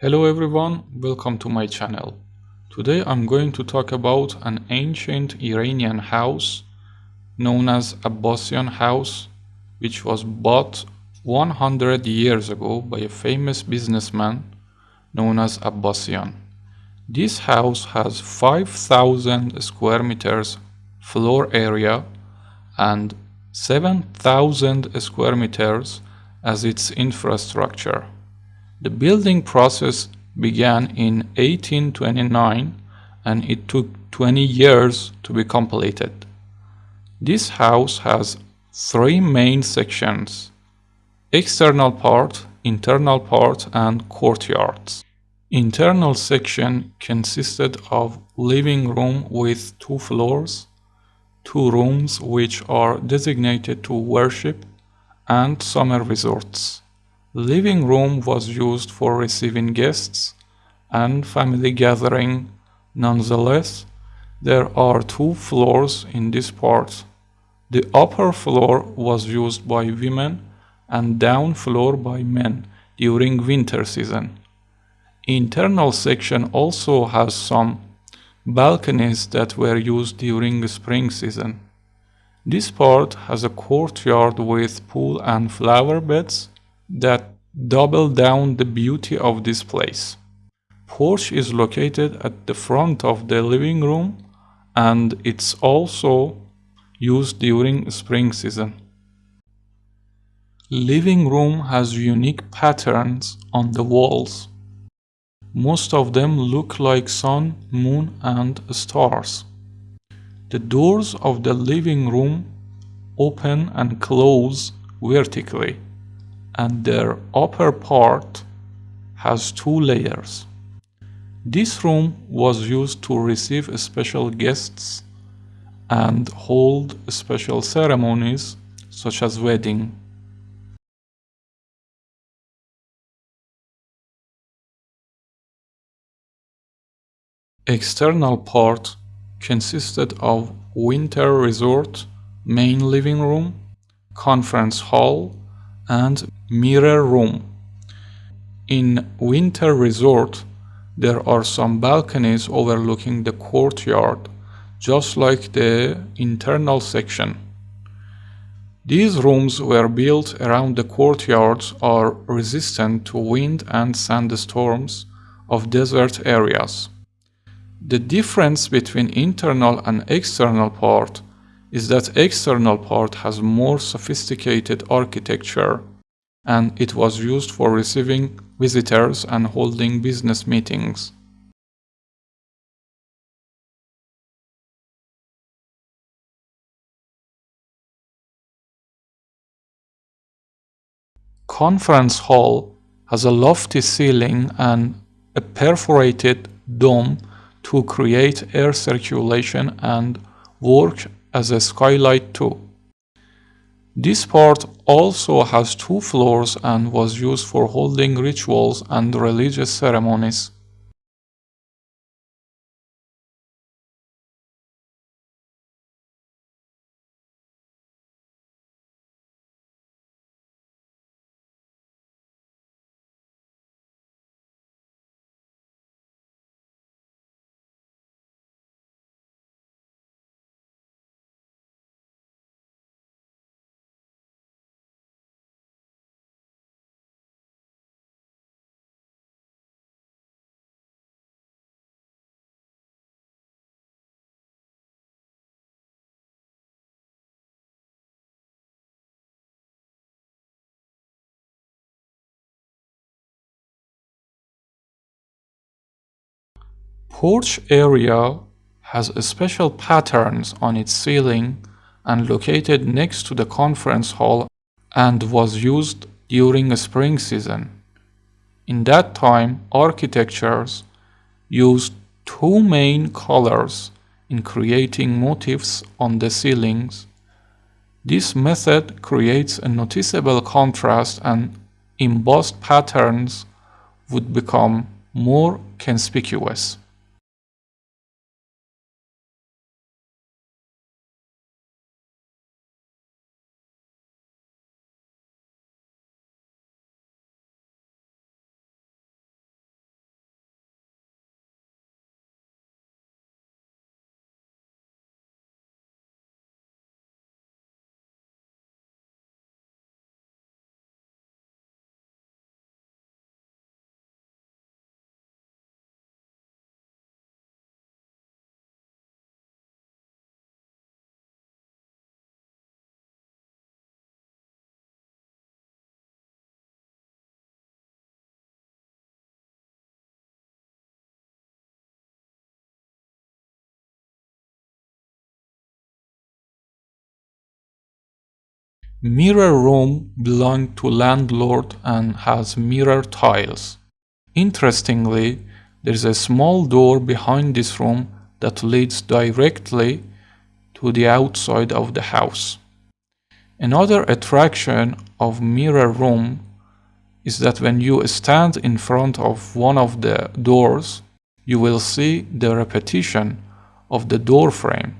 Hello everyone, welcome to my channel. Today I'm going to talk about an ancient Iranian house known as Abbasian house which was bought 100 years ago by a famous businessman known as Abbasian. This house has 5000 square meters floor area and 7000 square meters as its infrastructure. The building process began in 1829 and it took 20 years to be completed. This house has three main sections external part, internal part, and courtyards. Internal section consisted of living room with two floors, two rooms which are designated to worship, and summer resorts. Living room was used for receiving guests and family gathering. Nonetheless, there are two floors in this part. The upper floor was used by women and down floor by men during winter season. Internal section also has some balconies that were used during spring season. This part has a courtyard with pool and flower beds that double down the beauty of this place. Porch is located at the front of the living room and it's also used during spring season. Living room has unique patterns on the walls. Most of them look like sun, moon and stars. The doors of the living room open and close vertically and their upper part has two layers. This room was used to receive special guests and hold special ceremonies such as wedding. External part consisted of winter resort, main living room, conference hall, and mirror room. In winter resort, there are some balconies overlooking the courtyard, just like the internal section. These rooms were built around the courtyards are resistant to wind and sandstorms of desert areas. The difference between internal and external part is that external part has more sophisticated architecture and it was used for receiving visitors and holding business meetings. Conference hall has a lofty ceiling and a perforated dome to create air circulation and work as a skylight too. This part also has two floors and was used for holding rituals and religious ceremonies. Porch area has special patterns on its ceiling and located next to the conference hall and was used during spring season. In that time, architectures used two main colors in creating motifs on the ceilings. This method creates a noticeable contrast and embossed patterns would become more conspicuous. Mirror room belonged to landlord and has mirror tiles. Interestingly, there is a small door behind this room that leads directly to the outside of the house. Another attraction of mirror room is that when you stand in front of one of the doors, you will see the repetition of the door frame.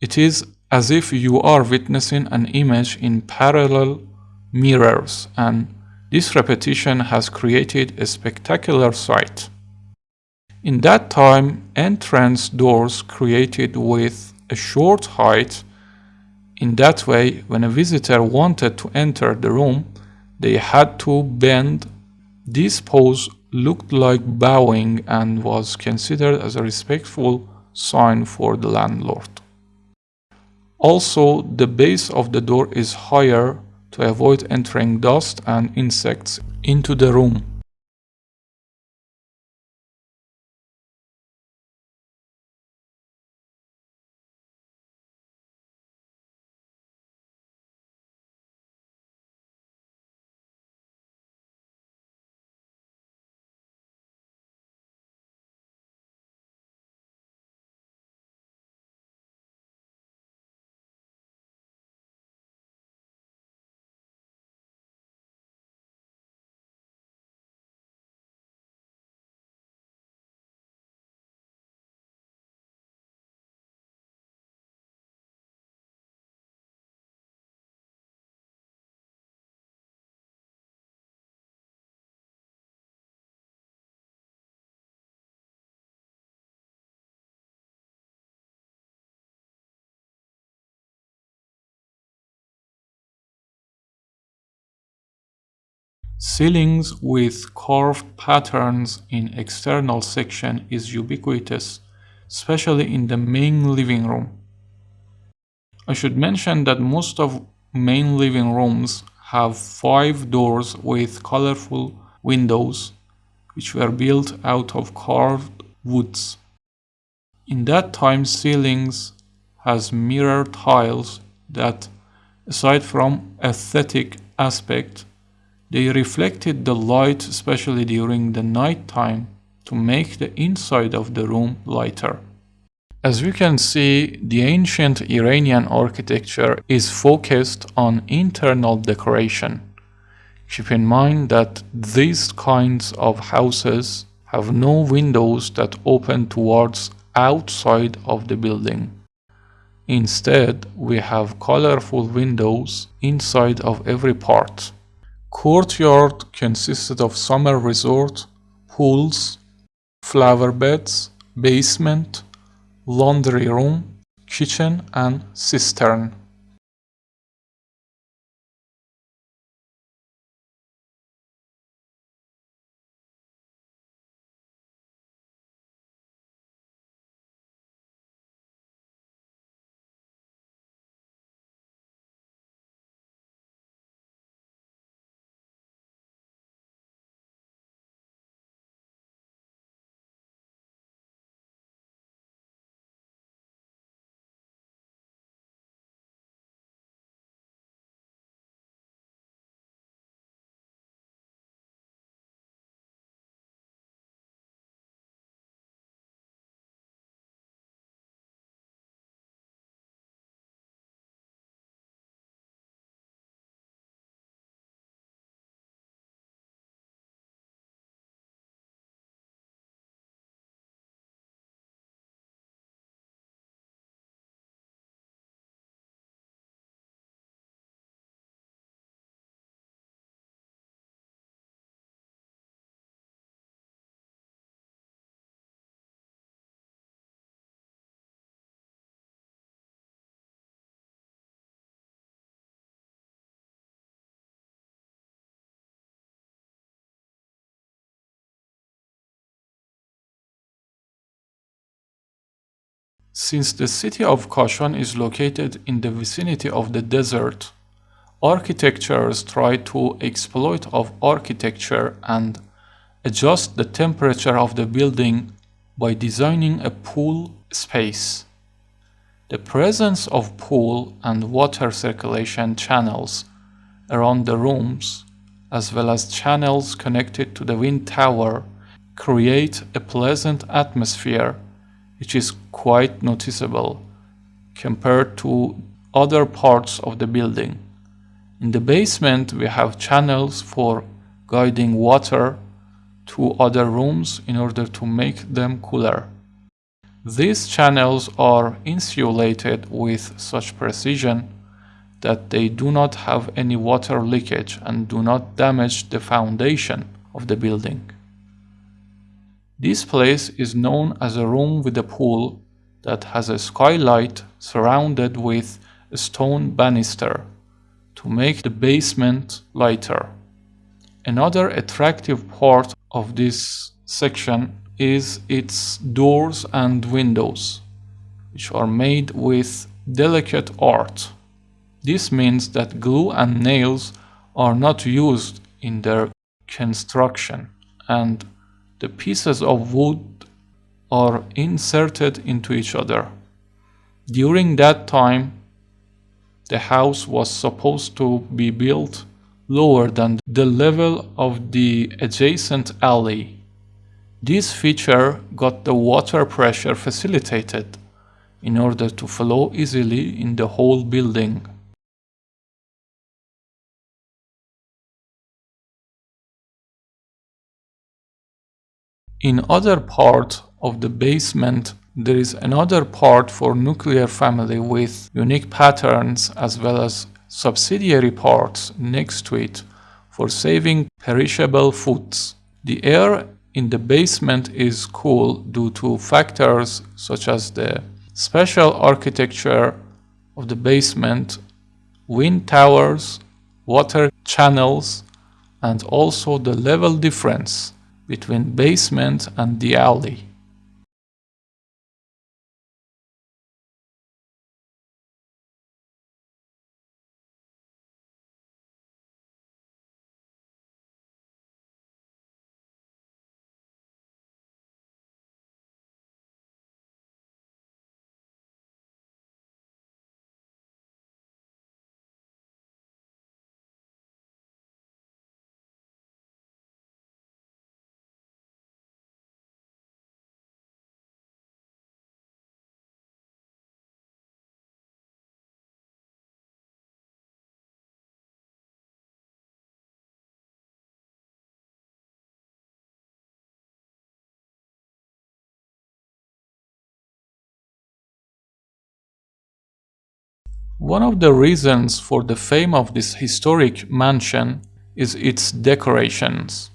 It is as if you are witnessing an image in parallel mirrors and this repetition has created a spectacular sight. In that time, entrance doors created with a short height in that way, when a visitor wanted to enter the room, they had to bend. This pose looked like bowing and was considered as a respectful sign for the landlord. Also, the base of the door is higher to avoid entering dust and insects into the room. Ceilings with carved patterns in external section is ubiquitous, especially in the main living room. I should mention that most of main living rooms have five doors with colorful windows which were built out of carved woods. In that time ceilings has mirror tiles that aside from aesthetic aspect they reflected the light especially during the night time to make the inside of the room lighter. As we can see, the ancient Iranian architecture is focused on internal decoration. Keep in mind that these kinds of houses have no windows that open towards outside of the building. Instead, we have colorful windows inside of every part. Courtyard consisted of summer resort, pools, flower beds, basement, laundry room, kitchen and cistern. Since the city of Kashan is located in the vicinity of the desert, architectures try to exploit of architecture and adjust the temperature of the building by designing a pool space. The presence of pool and water circulation channels around the rooms, as well as channels connected to the wind tower, create a pleasant atmosphere which is quite noticeable compared to other parts of the building. In the basement we have channels for guiding water to other rooms in order to make them cooler. These channels are insulated with such precision that they do not have any water leakage and do not damage the foundation of the building. This place is known as a room with a pool that has a skylight surrounded with a stone banister to make the basement lighter. Another attractive part of this section is its doors and windows, which are made with delicate art. This means that glue and nails are not used in their construction and the pieces of wood are inserted into each other. During that time, the house was supposed to be built lower than the level of the adjacent alley. This feature got the water pressure facilitated in order to flow easily in the whole building. In other part of the basement there is another part for nuclear family with unique patterns as well as subsidiary parts next to it for saving perishable foods. The air in the basement is cool due to factors such as the special architecture of the basement, wind towers, water channels, and also the level difference between basement and the alley. One of the reasons for the fame of this historic mansion is its decorations.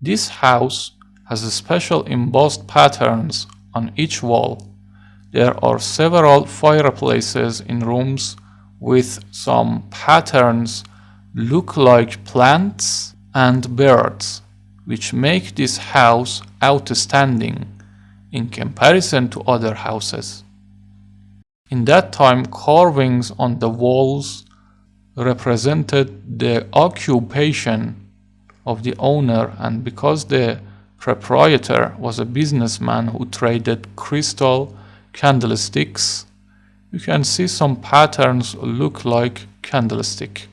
This house has special embossed patterns on each wall. There are several fireplaces in rooms with some patterns look like plants and birds, which make this house outstanding in comparison to other houses. In that time, carvings on the walls represented the occupation of the owner and because the proprietor was a businessman who traded crystal candlesticks, you can see some patterns look like candlestick.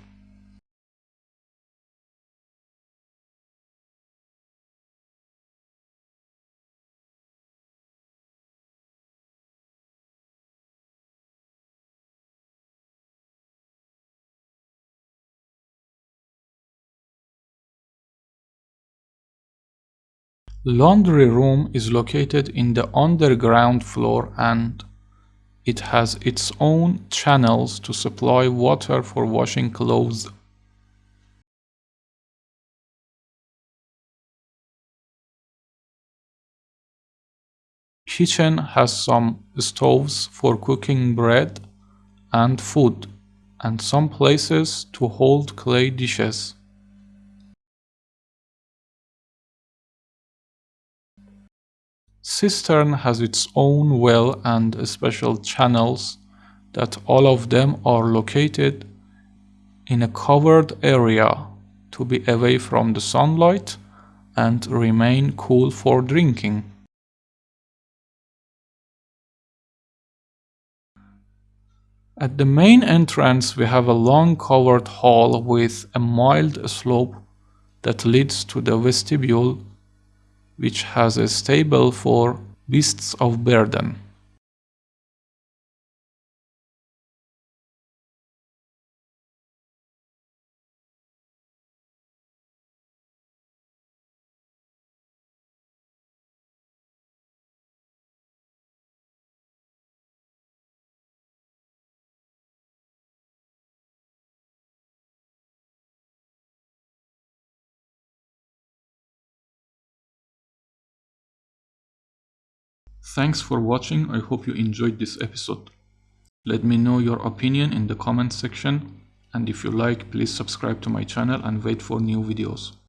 Laundry room is located in the underground floor and it has its own channels to supply water for washing clothes. Kitchen has some stoves for cooking bread and food and some places to hold clay dishes. Cistern has its own well and special channels that all of them are located in a covered area to be away from the sunlight and remain cool for drinking. At the main entrance we have a long covered hall with a mild slope that leads to the vestibule which has a stable for beasts of burden. Thanks for watching, I hope you enjoyed this episode. Let me know your opinion in the comment section and if you like please subscribe to my channel and wait for new videos.